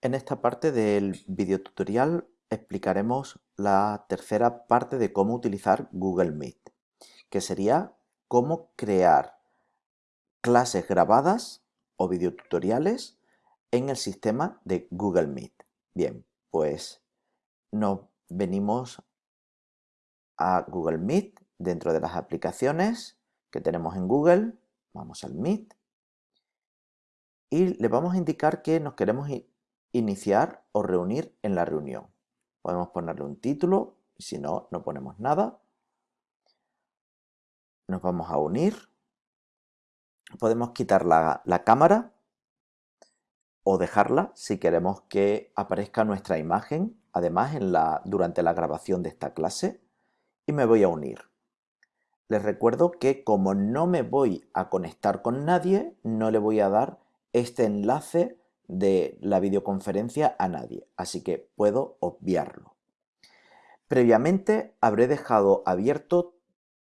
En esta parte del video tutorial explicaremos la tercera parte de cómo utilizar Google Meet, que sería cómo crear clases grabadas o videotutoriales en el sistema de Google Meet. Bien, pues nos venimos a Google Meet dentro de las aplicaciones que tenemos en Google, vamos al Meet y le vamos a indicar que nos queremos iniciar o reunir en la reunión. Podemos ponerle un título si no, no ponemos nada. Nos vamos a unir. Podemos quitar la, cámara o dejarla si queremos que aparezca nuestra imagen, además en la, durante la grabación de esta clase. Y me voy a unir. Les recuerdo que como no me voy a conectar con nadie, no le voy a dar este enlace de la videoconferencia a nadie, así que puedo obviarlo. Previamente habré dejado abierto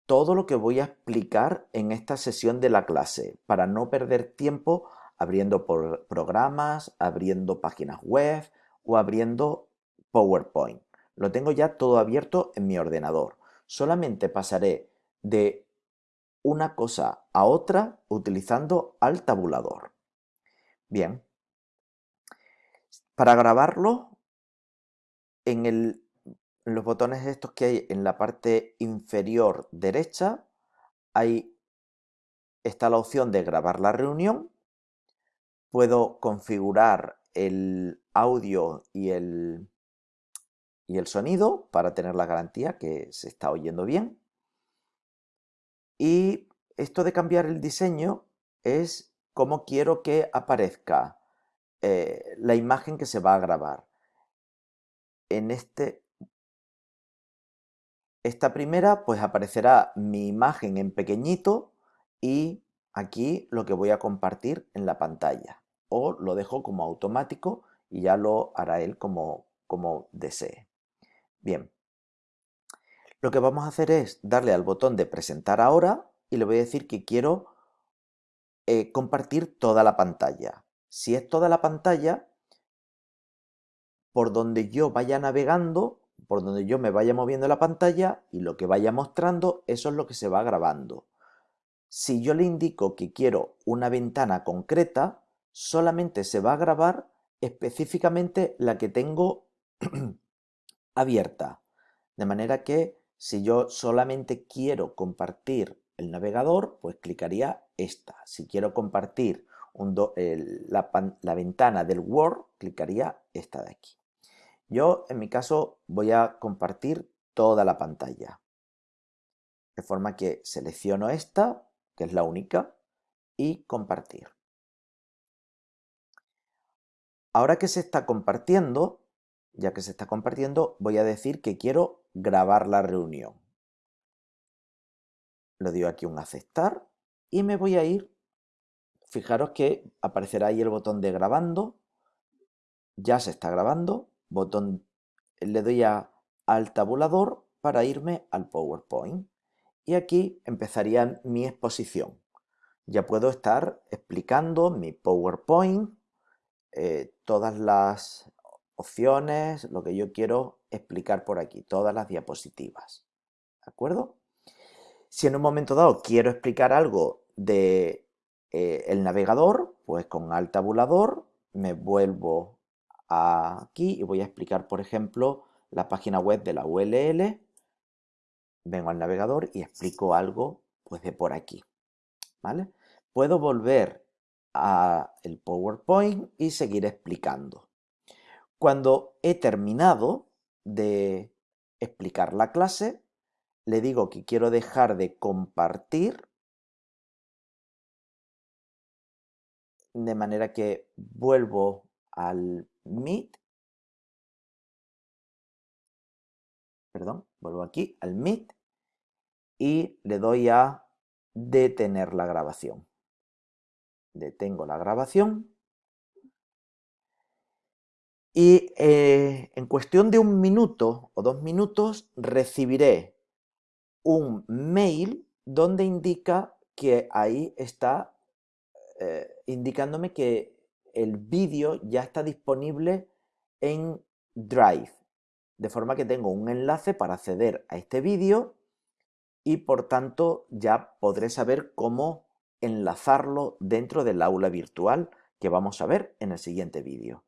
todo lo que voy a explicar en esta sesión de la clase para no perder tiempo abriendo programas, abriendo páginas web o abriendo PowerPoint. Lo tengo ya todo abierto en mi ordenador. Solamente pasaré de una cosa a otra utilizando al tabulador. Bien, para grabarlo, en, los botones estos que hay en la parte inferior derecha, ahí está la opción de grabar la reunión. Puedo configurar el audio y el, y el sonido para tener la garantía que se está oyendo bien. Y esto de cambiar el diseño es como quiero que aparezca eh, la imagen que se va a grabar. En este, esta primera pues aparecerá mi imagen en pequeñito y aquí lo que voy a compartir en la pantalla. O lo dejo como automático y ya lo hará él como, como desee. Bien, lo que vamos a hacer es darle al botón de presentar ahora y le voy a decir que quiero eh, compartir toda la pantalla. Si es toda la pantalla, por donde yo vaya navegando, por donde yo me vaya moviendo la pantalla y lo que vaya mostrando, eso es lo que se va grabando. Si yo le indico que quiero una ventana concreta, solamente se va a grabar específicamente la que tengo abierta. De manera que si yo solamente quiero compartir el navegador, pues clicaría esta. Si quiero compartir la, ventana del Word, clicaría esta de aquí. Yo, en mi caso, voy a compartir toda la pantalla. De forma que selecciono esta, que es la única, y compartir. Ahora que se está compartiendo, ya que se está compartiendo, voy a decir que quiero grabar la reunión. Le doy aquí un aceptar y me voy a ir fijaros que aparecerá ahí el botón de grabando, ya se está grabando, botón, le doy a, al tabulador para irme al PowerPoint y aquí empezaría mi exposición. Ya puedo estar explicando mi PowerPoint, eh, todas las opciones, lo que yo quiero explicar por aquí, todas las diapositivas. ¿De acuerdo? Si en un momento dado quiero explicar algo de eh, el navegador, pues con al tabulador me vuelvo aquí y voy a explicar, por ejemplo, la página web de la ULL. Vengo al navegador y explico algo pues de por aquí. ¿Vale? Puedo volver a el PowerPoint y seguir explicando. Cuando he terminado de explicar la clase, le digo que quiero dejar de compartir de manera que vuelvo al Meet, perdón, vuelvo aquí al Meet y le doy a detener la grabación. Detengo la grabación y eh, en cuestión de un minuto o dos minutos recibiré un mail donde indica que ahí está eh, indicándome que el vídeo ya está disponible en Drive. De forma que tengo un enlace para acceder a este vídeo y por tanto ya podré saber cómo enlazarlo dentro del aula virtual que vamos a ver en el siguiente vídeo.